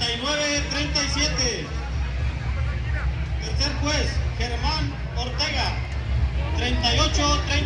39-37. Tercer juez, Germán Ortega, 38-37.